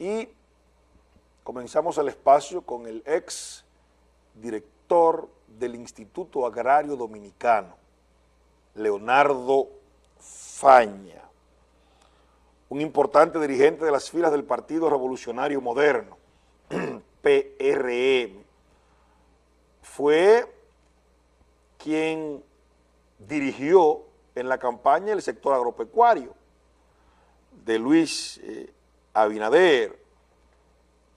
y comenzamos el espacio con el ex director del Instituto Agrario Dominicano, Leonardo Faña, un importante dirigente de las filas del Partido Revolucionario Moderno, PRM, fue quien dirigió en la campaña el sector agropecuario de Luis eh, Abinader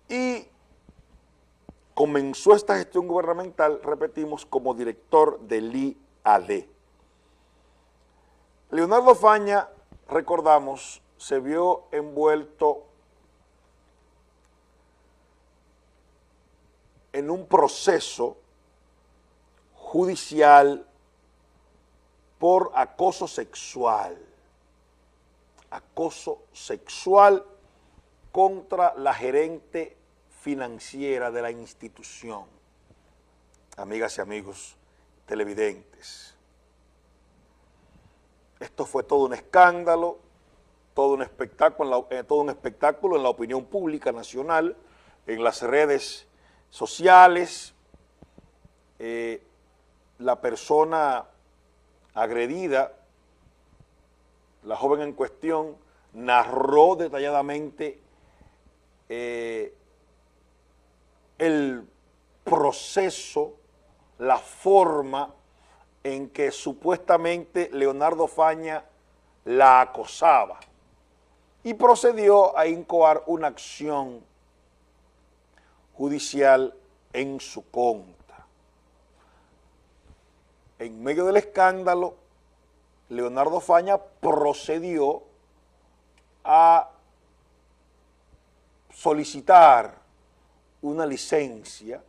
y comenzó esta gestión gubernamental, repetimos, como director del IAD. Leonardo Faña, recordamos, se vio envuelto en un proceso judicial por acoso sexual. Acoso sexual contra la gerente financiera de la institución. Amigas y amigos televidentes. Esto fue todo un escándalo, todo un espectáculo, eh, todo un espectáculo en la opinión pública nacional, en las redes sociales. Eh, la persona agredida, la joven en cuestión, narró detalladamente eh, el proceso, la forma en que supuestamente Leonardo Faña la acosaba y procedió a incoar una acción judicial en su contra. En medio del escándalo, Leonardo Faña procedió a solicitar una licencia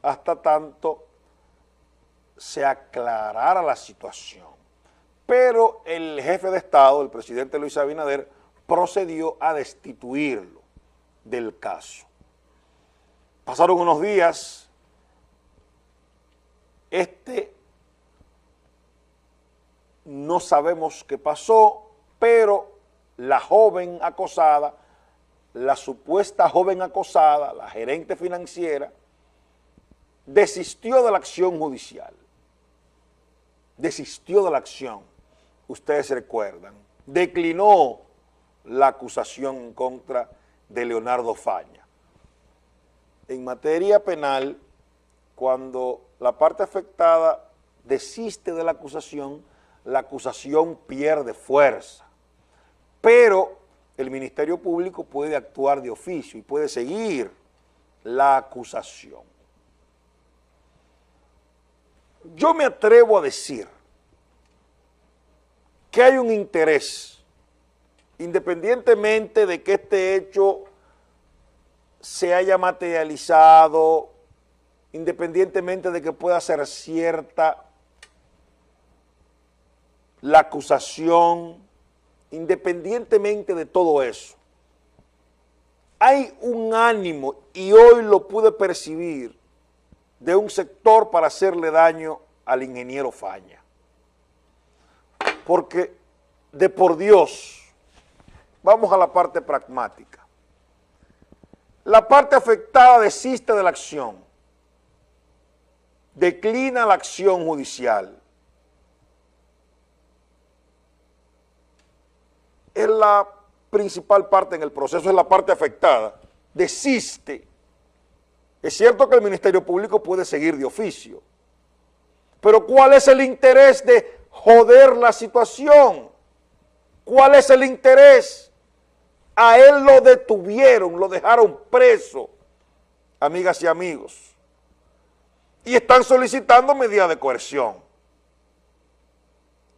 hasta tanto se aclarara la situación. Pero el jefe de Estado, el presidente Luis Abinader, procedió a destituirlo del caso. Pasaron unos días, este no sabemos qué pasó, pero la joven acosada, la supuesta joven acosada, la gerente financiera, desistió de la acción judicial. Desistió de la acción, ustedes recuerdan. Declinó la acusación en contra de Leonardo Faña. En materia penal, cuando la parte afectada desiste de la acusación, la acusación pierde fuerza. Pero el Ministerio Público puede actuar de oficio y puede seguir la acusación. Yo me atrevo a decir que hay un interés, independientemente de que este hecho se haya materializado, independientemente de que pueda ser cierta la acusación, independientemente de todo eso, hay un ánimo, y hoy lo pude percibir, de un sector para hacerle daño al ingeniero Faña. Porque, de por Dios, vamos a la parte pragmática. La parte afectada desiste de la acción, declina la acción judicial, es la principal parte en el proceso, es la parte afectada, desiste. Es cierto que el Ministerio Público puede seguir de oficio, pero ¿cuál es el interés de joder la situación? ¿Cuál es el interés? A él lo detuvieron, lo dejaron preso, amigas y amigos, y están solicitando medidas de coerción,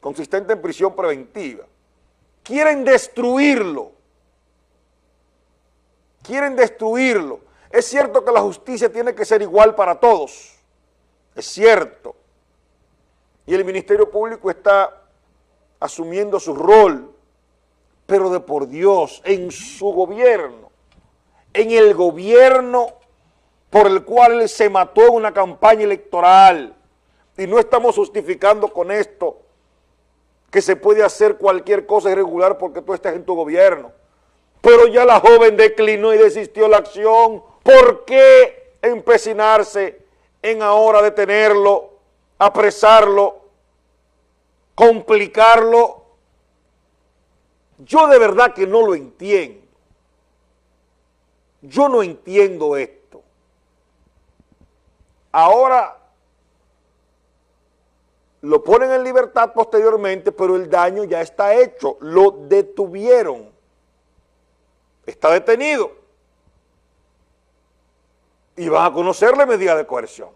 consistente en prisión preventiva quieren destruirlo. Quieren destruirlo. Es cierto que la justicia tiene que ser igual para todos. Es cierto. Y el Ministerio Público está asumiendo su rol, pero de por Dios, en su gobierno, en el gobierno por el cual se mató en una campaña electoral, y no estamos justificando con esto que se puede hacer cualquier cosa irregular porque tú estás en tu gobierno. pero ya la joven declinó y desistió la acción. ¿Por qué empecinarse en ahora detenerlo, apresarlo, complicarlo? Yo de verdad que no lo entiendo. Yo no entiendo esto. Ahora lo ponen en libertad posteriormente, pero el daño ya está hecho, lo detuvieron, está detenido y van a conocerle medida de coerción.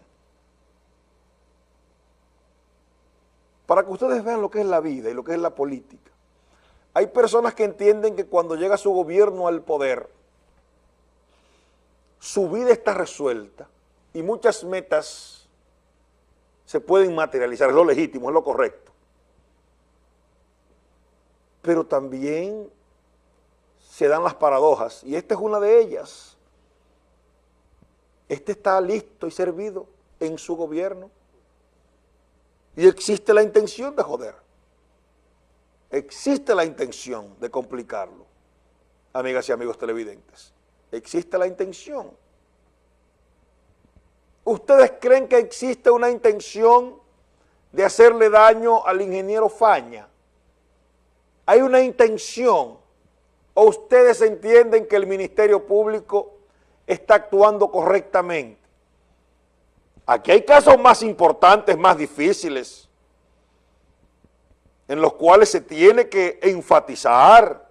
Para que ustedes vean lo que es la vida y lo que es la política. Hay personas que entienden que cuando llega su gobierno al poder, su vida está resuelta y muchas metas se pueden materializar, es lo legítimo, es lo correcto. Pero también se dan las paradojas, y esta es una de ellas. Este está listo y servido en su gobierno. Y existe la intención de joder. Existe la intención de complicarlo, amigas y amigos televidentes. Existe la intención. ¿Ustedes creen que existe una intención de hacerle daño al ingeniero Faña? ¿Hay una intención? ¿O ustedes entienden que el Ministerio Público está actuando correctamente? Aquí hay casos más importantes, más difíciles, en los cuales se tiene que enfatizar,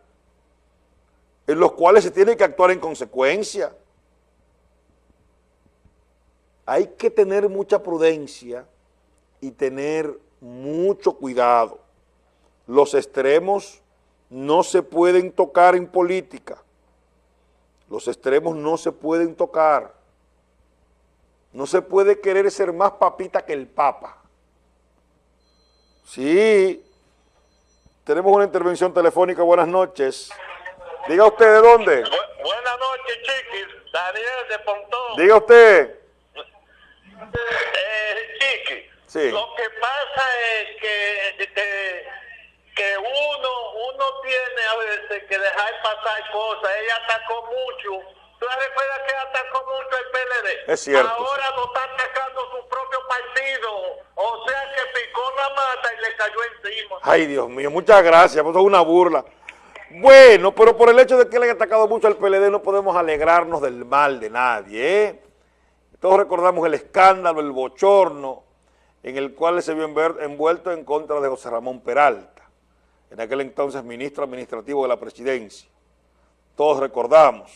en los cuales se tiene que actuar en consecuencia hay que tener mucha prudencia y tener mucho cuidado. Los extremos no se pueden tocar en política. Los extremos no se pueden tocar. No se puede querer ser más papita que el papa. Sí, tenemos una intervención telefónica. Buenas noches. Diga usted de dónde. buenas noches, chiquis. Daniel de Pontón. Diga usted. Eh, Chiqui, lo que pasa es que, que, uno, uno tiene a veces que dejar pasar cosas. Ella atacó mucho. ¿Tú recuerdas que atacó mucho el PLD? Es cierto. Ahora no está atacando su propio partido. O sea que picó la mata y le cayó encima. Ay, Dios mío, muchas gracias. Pues es una burla. Bueno, pero por el hecho de que le haya atacado mucho al PLD no podemos alegrarnos del mal de nadie, ¿eh? Todos recordamos el escándalo, el bochorno en el cual se vio envuelto en contra de José Ramón Peralta, en aquel entonces ministro administrativo de la presidencia. Todos recordamos.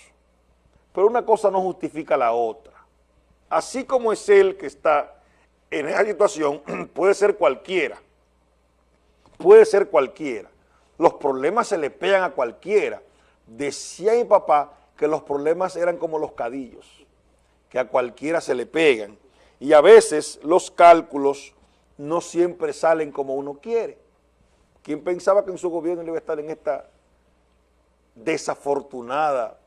Pero una cosa no justifica la otra. Así como es él que está en esa situación, puede ser cualquiera. Puede ser cualquiera. Los problemas se le pegan a cualquiera. Decía mi papá que los problemas eran como los cadillos que a cualquiera se le pegan. Y a veces los cálculos no siempre salen como uno quiere. ¿Quién pensaba que en su gobierno iba a estar en esta desafortunada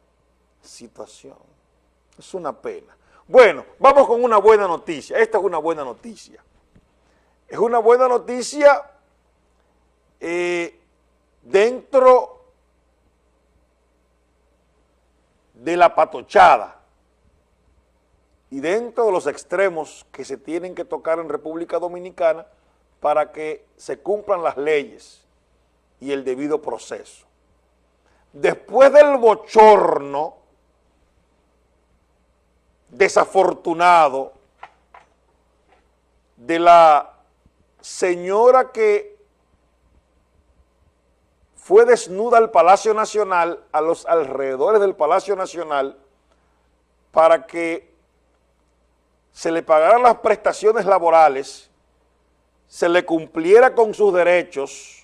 situación? Es una pena. Bueno, vamos con una buena noticia. Esta es una buena noticia. Es una buena noticia eh, dentro de la patochada y dentro de los extremos que se tienen que tocar en República Dominicana para que se cumplan las leyes y el debido proceso. Después del bochorno desafortunado de la señora que fue desnuda al Palacio Nacional, a los alrededores del Palacio Nacional, para que se le pagaran las prestaciones laborales, se le cumpliera con sus derechos